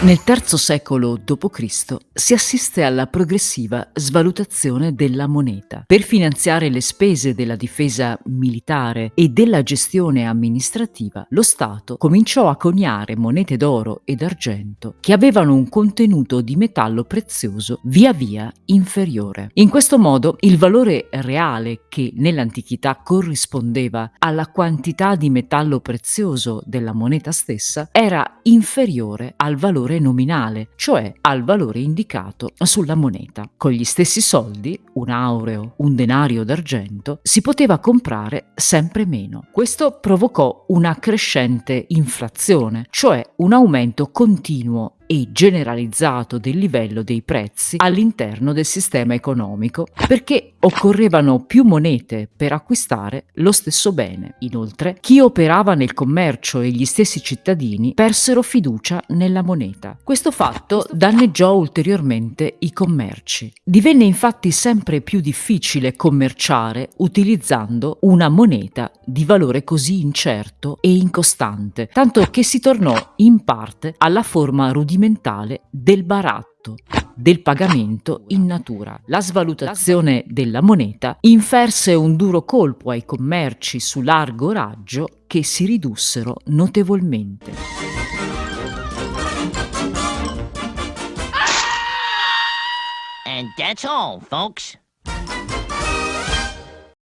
Nel III secolo d.C. si assiste alla progressiva svalutazione della moneta. Per finanziare le spese della difesa militare e della gestione amministrativa, lo Stato cominciò a coniare monete d'oro ed argento che avevano un contenuto di metallo prezioso via via inferiore. In questo modo il valore reale che nell'antichità corrispondeva alla quantità di metallo prezioso della moneta stessa era inferiore al valore valore nominale, cioè al valore indicato sulla moneta. Con gli stessi soldi, un aureo, un denario d'argento, si poteva comprare sempre meno. Questo provocò una crescente inflazione, cioè un aumento continuo e generalizzato del livello dei prezzi all'interno del sistema economico perché occorrevano più monete per acquistare lo stesso bene. Inoltre, chi operava nel commercio e gli stessi cittadini persero fiducia nella moneta. Questo fatto danneggiò ulteriormente i commerci. Divenne infatti sempre più difficile commerciare utilizzando una moneta di valore così incerto e incostante, tanto che si tornò in parte alla forma rudimentale rudimentale del baratto, del pagamento in natura. La svalutazione della moneta inferse un duro colpo ai commerci su largo raggio che si ridussero notevolmente. And that's all, folks.